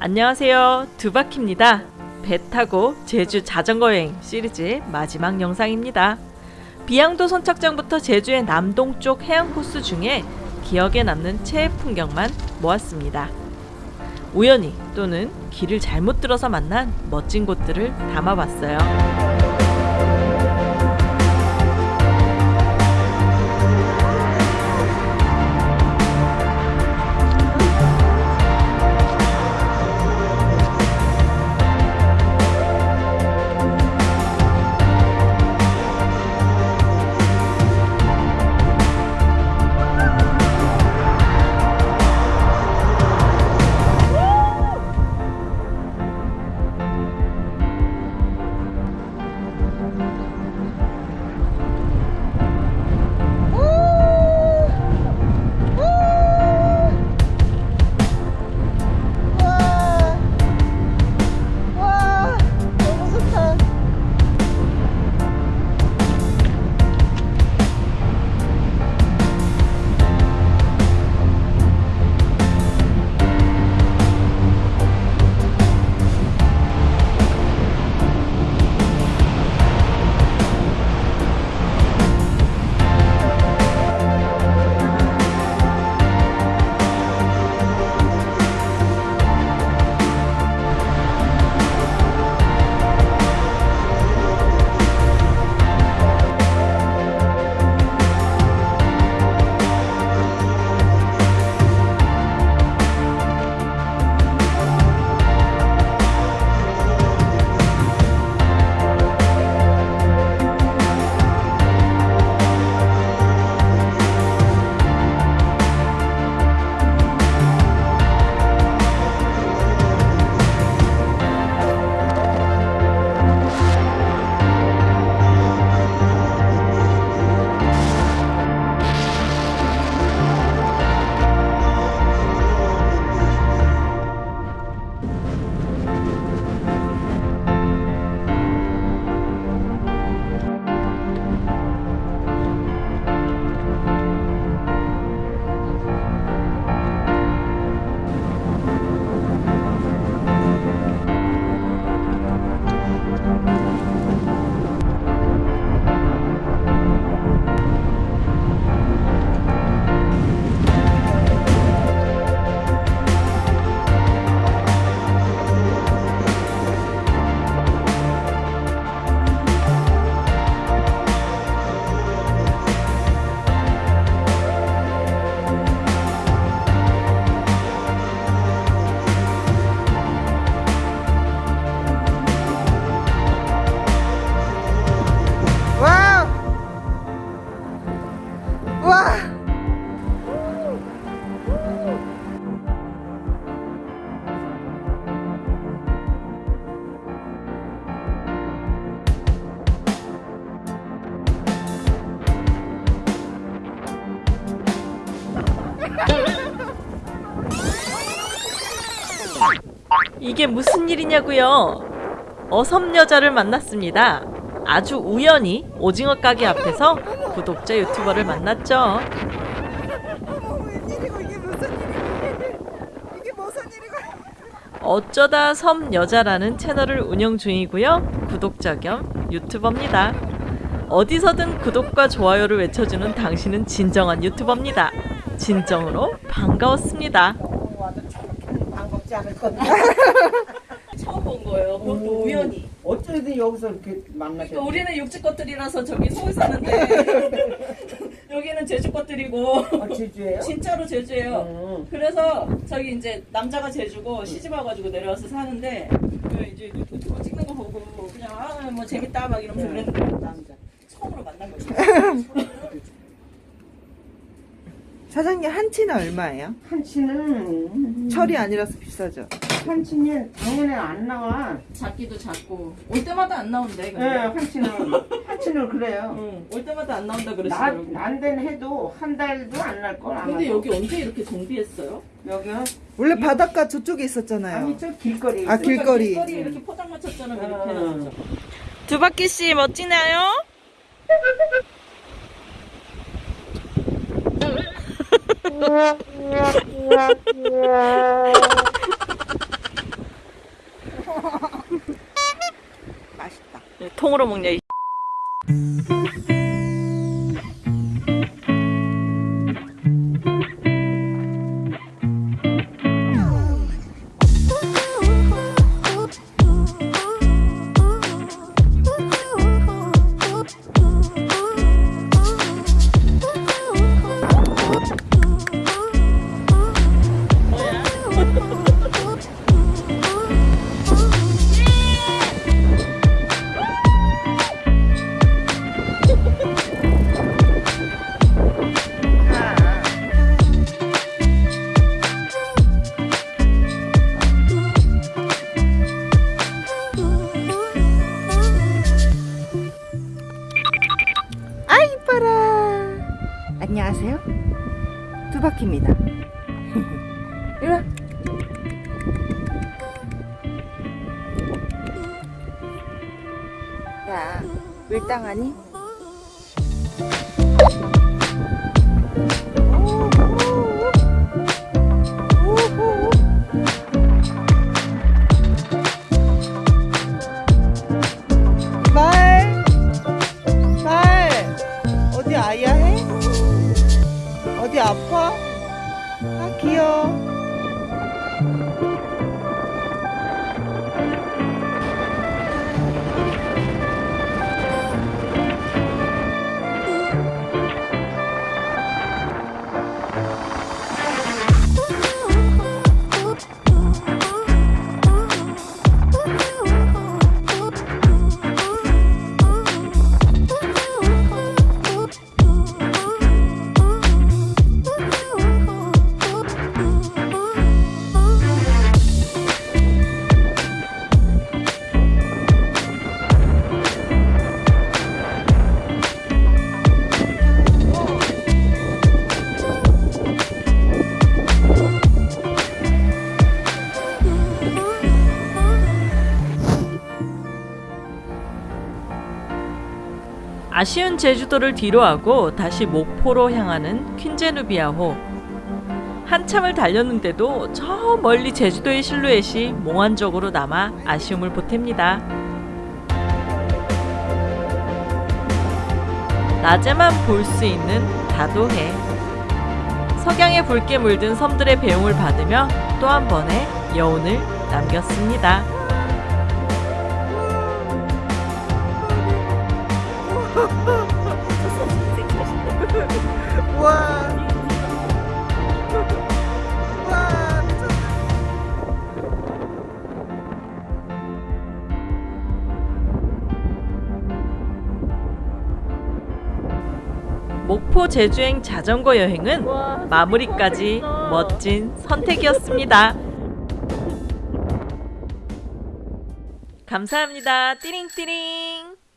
안녕하세요. 두바키입니다. 배 타고 제주 자전거 여행 시리즈 마지막 영상입니다. 비양도 선착장부터 제주의 남동쪽 해안 코스 중에 기억에 남는 최애 풍경만 모았습니다. 우연히 또는 길을 잘못 들어서 만난 멋진 곳들을 담아봤어요. 이게 무슨 일이냐고요? 어섬 여자를 만났습니다. 아주 우연히 오징어 가게 앞에서 구독자 유튜버를 만났죠. 어쩌다 섬 여자라는 채널을 운영 중이고요. 구독자 겸 유튜버입니다. 어디서든 구독과 좋아요를 외쳐주는 당신은 진정한 유튜버입니다. 진정으로 반가웠습니다. 반갑지 않을 건데 처음 본 거예요. 그것도 우연히. 어쩌든 여기서 이렇게 만나셨어요? 그러니까 우리는 육지 것들이라서 저기 서울 사는데 여기는 제주 것들이고 아, 제주예요? 진짜로 제주예요. 음. 그래서 저기 이제 남자가 제주고 시집 와가지고 내려와서 사는데 그 이제 유튜브 찍는 거 보고 그냥 아 뭐 재밌다 막 이러면서 그랬는데 남자. 처음으로 만난 거죠. 사장님 한치는 얼마예요? 한치는 철이 아니라서 비싸죠 한치는 당연히 안 나와. 작기도 작고 올 때마다 안 나온대. 예, 근데. 한치는 한치는 그래요. 응, 올 때마다 안 나온다 나 그랬어요. 난된 해도 한 달도 안 날 걸. 아마도. 근데 여기 언제 이렇게 정비했어요? 여기요? 원래 바닷가 저쪽에 있었잖아요 아니 저 길거리. 아, 길- 길거리. 길거리 이렇게 포장마차처럼 이렇게 음. 해놨죠. 두바퀴 씨 멋지나요? 맛있다. 네, 통으로 먹냐, 이 이리 와. 야, 밀당하니? 아쉬운 제주도를 뒤로하고 다시 목포로 향하는 퀸제누비아호. 한참을 달렸는데도 저 멀리 제주도의 실루엣이 몽환적으로 남아 아쉬움을 보탭니다. 낮에만 볼 수 있는 다도해. 석양의 붉게 물든 섬들의 배웅을 받으며 또 한 번의 여운을 남겼습니다. 목포 제주행 자전거 여행은 마무리까지 멋진 선택이었습니다. 감사합니다. 띠링띠링.